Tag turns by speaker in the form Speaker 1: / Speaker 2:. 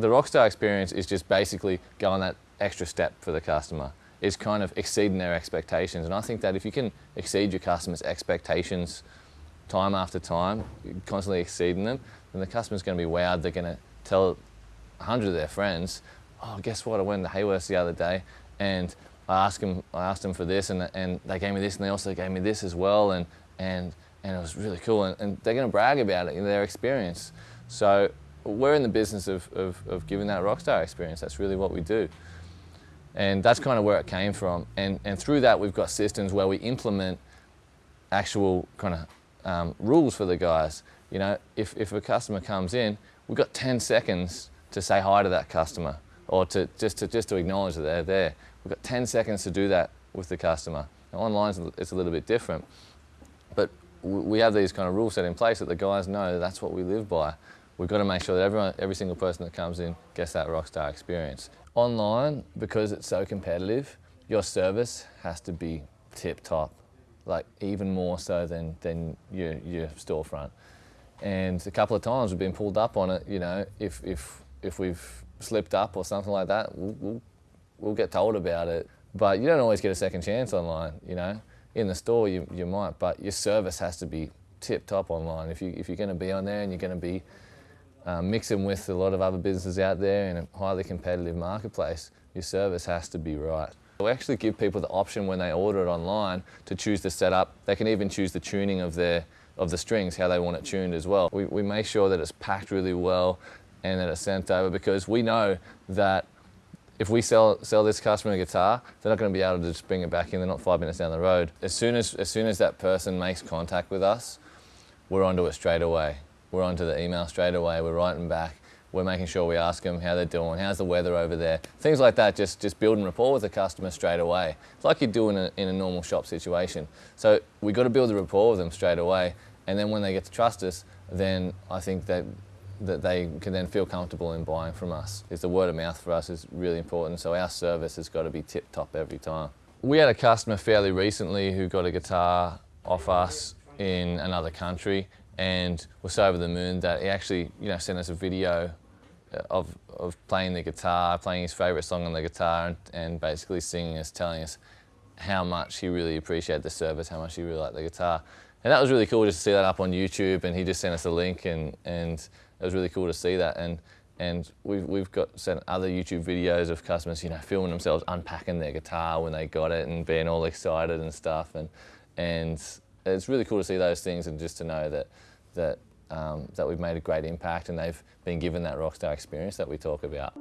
Speaker 1: The Rockstar experience is just basically going that extra step for the customer. It's kind of exceeding their expectations. And I think that if you can exceed your customers' expectations time after time, constantly exceeding them, then the customer's going to be wowed. They're going to tell a hundred of their friends, oh, guess what? I went to Hayworth the other day and I asked them, I asked them for this and, and they gave me this and they also gave me this as well. And, and, and it was really cool. And, and they're going to brag about it in their experience. So we're in the business of, of, of giving that rockstar experience. That's really what we do. And that's kind of where it came from. And, and through that, we've got systems where we implement actual kind of um, rules for the guys. You know, if, if a customer comes in, we've got 10 seconds to say hi to that customer or to just to, just to acknowledge that they're there. We've got 10 seconds to do that with the customer. Now, online, it's a little bit different. But we have these kind of rules set in place that the guys know that's what we live by. We've got to make sure that everyone, every single person that comes in gets that rockstar experience. Online, because it's so competitive, your service has to be tip top, like even more so than, than your, your storefront. And a couple of times we've been pulled up on it, you know, if, if, if we've slipped up or something like that, we'll, we'll, we'll get told about it. But you don't always get a second chance online, you know. In the store you, you might, but your service has to be tip top online. If, you, if you're going to be on there and you're going to be um, mixing with a lot of other businesses out there in a highly competitive marketplace, your service has to be right. We actually give people the option when they order it online to choose the setup. They can even choose the tuning of their of the strings, how they want it tuned as well. We, we make sure that it's packed really well and that it's sent over because we know that if we sell, sell this customer a guitar, they're not going to be able to just bring it back in. They're not five minutes down the road. As soon as, as soon as that person makes contact with us, we're onto it straight away. We're onto the email straight away. We're writing back. We're making sure we ask them how they're doing, how's the weather over there. Things like that, just, just building rapport with the customer straight away. It's like you do in a, in a normal shop situation. So we've got to build the rapport with them straight away. And then when they get to trust us, then I think that that they can then feel comfortable in buying from us. Is the word of mouth for us is really important, so our service has got to be tip top every time. We had a customer fairly recently who got a guitar off us in another country and was so over the moon that he actually you know, sent us a video uh, of, of playing the guitar, playing his favourite song on the guitar and, and basically singing us, telling us how much he really appreciated the service, how much he really liked the guitar. And that was really cool just to see that up on YouTube and he just sent us a link and, and it was really cool to see that. And and we've, we've got sent other YouTube videos of customers, you know, filming themselves unpacking their guitar when they got it and being all excited and stuff. And, and it's really cool to see those things and just to know that, that, um, that we've made a great impact and they've been given that rockstar experience that we talk about.